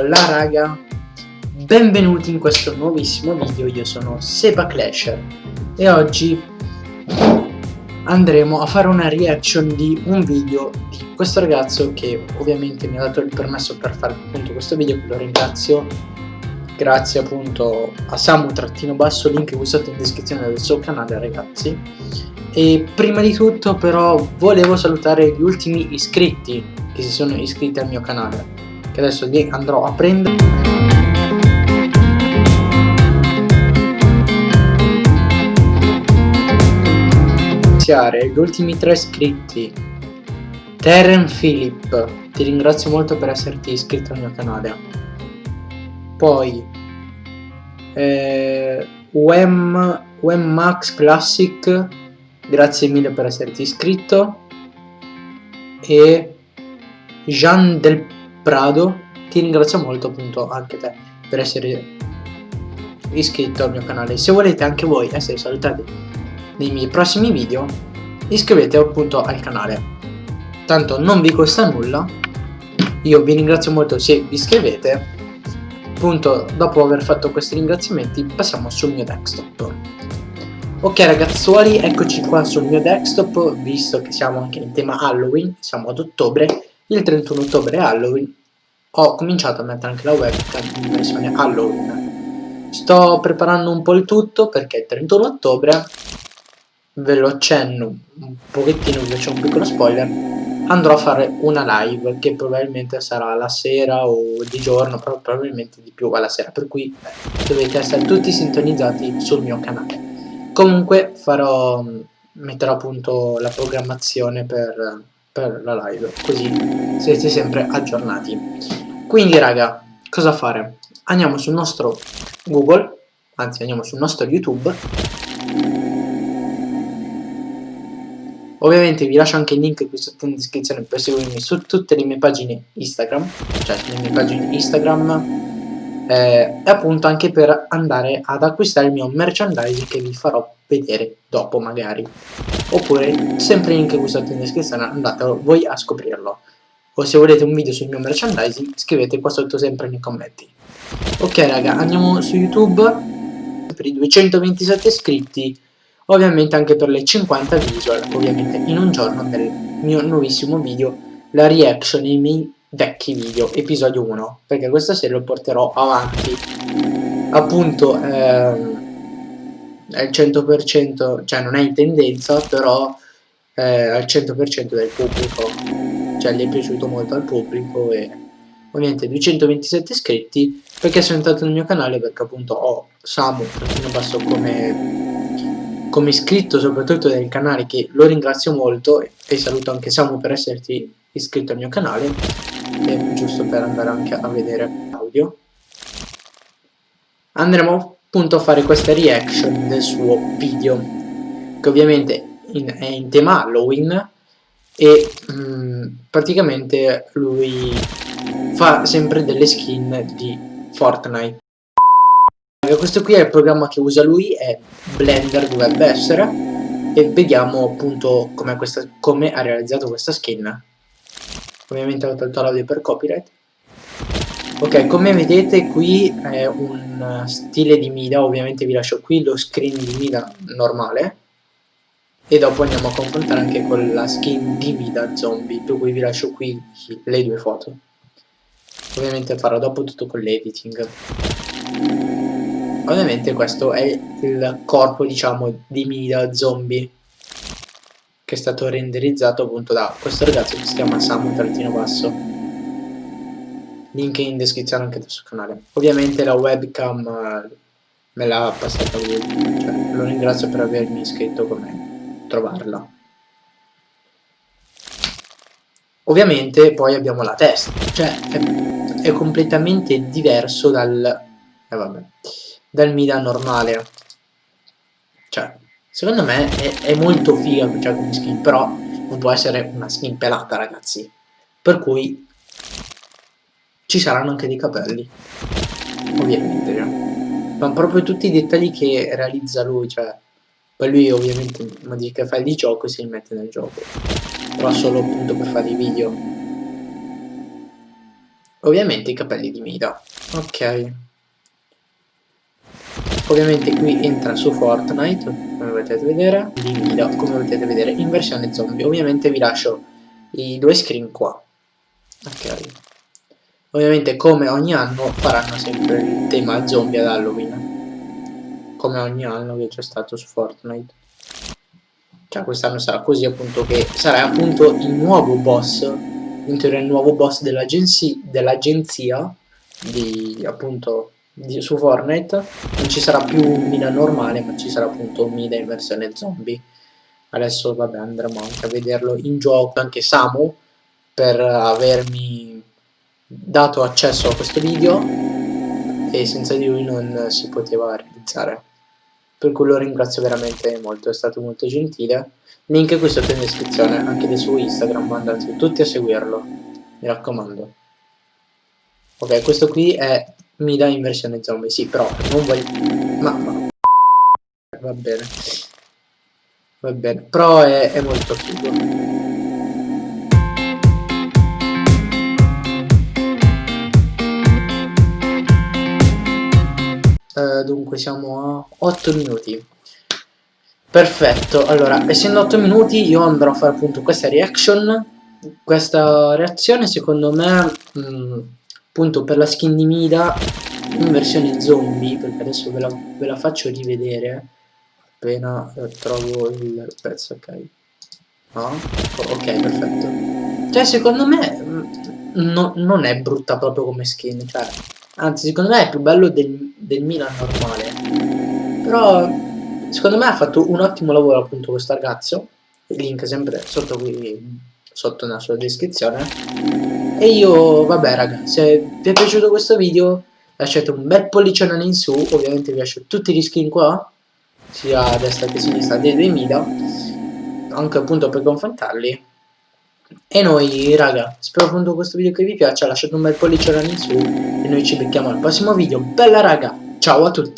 là raga, benvenuti in questo nuovissimo video, io sono Seba Clasher e oggi andremo a fare una reaction di un video di questo ragazzo che ovviamente mi ha dato il permesso per fare appunto questo video, lo ringrazio. Grazie appunto a Samu-basso, link qui sotto in descrizione del suo canale ragazzi. E prima di tutto però volevo salutare gli ultimi iscritti che si sono iscritti al mio canale che adesso li andrò a prendere. Iniziare gli ultimi tre iscritti. Terren Philip ti ringrazio molto per esserti iscritto al mio canale. Poi eh, UM, UM Max Classic grazie mille per esserti iscritto. E Jean del Prado ti ringrazio molto appunto anche te per essere iscritto al mio canale. Se volete anche voi essere salutati nei miei prossimi video iscrivetevi appunto al canale. Tanto non vi costa nulla io vi ringrazio molto se vi iscrivete. Appunto dopo aver fatto questi ringraziamenti passiamo sul mio desktop. Ok ragazzuoli, eccoci qua sul mio desktop, visto che siamo anche in tema Halloween, siamo ad ottobre, il 31 ottobre Halloween, ho cominciato a mettere anche la webcam in versione Halloween. Sto preparando un po' il tutto perché il 31 ottobre, ve lo accenno un pochettino, vi faccio un piccolo spoiler, andrò a fare una live che probabilmente sarà la sera o di giorno, però probabilmente di più alla sera, per cui dovete essere tutti sintonizzati sul mio canale. Comunque farò, metterò appunto la programmazione per, per la live, così siete sempre aggiornati. Quindi raga, cosa fare? Andiamo sul nostro Google, anzi andiamo sul nostro YouTube. Ovviamente vi lascio anche il link qui sotto in descrizione per seguirmi su tutte le mie pagine Instagram, cioè sulle mie pagine Instagram, eh, e appunto anche per andare ad acquistare il mio merchandising che vi farò vedere dopo magari. Oppure sempre link qui sotto in descrizione andate voi a scoprirlo. O se volete un video sul mio merchandising scrivete qua sotto sempre nei commenti. Ok raga andiamo su youtube. Per i 227 iscritti ovviamente anche per le 50 visual ovviamente in un giorno del mio nuovissimo video la reaction ai miei vecchi video, episodio 1, perché questa serie lo porterò avanti. Appunto, ehm, è il 100%, cioè non è in tendenza, però è al 100% del pubblico, cioè gli è piaciuto molto al pubblico e ovviamente 227 iscritti perché sono entrato nel mio canale perché appunto ho Samu trattino basso come, come iscritto soprattutto del canale che lo ringrazio molto e saluto anche Samu per esserti iscritto al mio canale e giusto per andare anche a vedere l'audio andremo appunto a fare questa reaction del suo video che ovviamente in, è in tema Halloween e mh, mm, praticamente lui fa sempre delle skin di Fortnite. Questo qui è il programma che usa lui è Blender dovrebbe essere e vediamo appunto come ha realizzato questa skin. Ovviamente ho tolto l'audio per copyright ok come vedete qui è un stile di Mida ovviamente vi lascio qui lo screen di Mida normale. E dopo andiamo a confrontare anche con la skin di Mida zombie per cui vi lascio qui le due foto. Ovviamente farò dopo tutto con l'editing. Ovviamente questo è il corpo diciamo di Mida zombie che è stato renderizzato appunto da questo ragazzo che si chiama Samu Trattino Basso link in descrizione anche del suo canale. Ovviamente la webcam eh, me l'ha passata lui cioè, lo ringrazio per avermi iscritto come trovarla. Ovviamente poi abbiamo la testa cioè è, è completamente diverso dal eh, vabbè, dal Mida normale. Cioè Secondo me è, è molto figa cioè, come skin, però non può essere una skin pelata, ragazzi. Per cui ci saranno anche dei capelli. Ovviamente, cioè. Ma proprio tutti i dettagli che realizza lui, cioè... Poi lui ovviamente modifica file di gioco e si mette nel gioco. Però solo appunto per fare i video. ovviamente i capelli di Mida ok ovviamente qui entra su Fortnite come potete vedere di Mida come potete vedere in versione zombie ovviamente vi lascio i due screen qua ok ovviamente come ogni anno faranno sempre il tema zombie ad Halloween. Come ogni anno che c'è stato su Fortnite. Cioè quest'anno sarà così appunto che sarà appunto il nuovo boss in teoria il nuovo boss dell'agenzia dell di appunto di, su Fortnite. Non ci sarà più un Mida normale ma ci sarà appunto un Mida in versione zombie. Adesso vabbè andremo anche a vederlo in gioco. Anche Samu per avermi dato accesso a questo video e senza di lui non si poteva realizzare. Per cui lo ringrazio veramente molto, è stato molto gentile. Link qui sotto in descrizione anche del suo Instagram andate tutti a seguirlo mi raccomando. Ok questo qui è Mida in versione zombie sì però non voglio ma, ma... va bene va bene però è, è molto figo dunque siamo a 8 minuti. Perfetto allora essendo 8 minuti io andrò a fare appunto questa reaction. Questa reazione secondo me mh, mm, appunto per la skin di Mida in versione zombie perché adesso ve la, ve la faccio rivedere appena trovo il pezzo ok. No? ok perfetto. Cioè secondo me mm, no, non è brutta proprio come skin cioè anzi secondo me è più bello del, del Milan normale. Però secondo me ha fatto un ottimo lavoro appunto questo ragazzo. Il link sempre sotto qui sotto nella sua descrizione. E io vabbè raga se vi è piaciuto questo video lasciate un bel pollicione in su. Ovviamente vi lascio tutti gli skin qua sia a destra che a sinistra dei, dei Mida anche appunto per confrontarli e noi raga spero appunto questo video che vi piaccia lasciate un bel pollicione in su e noi ci becchiamo al prossimo video. Bella raga! Ciao a tutti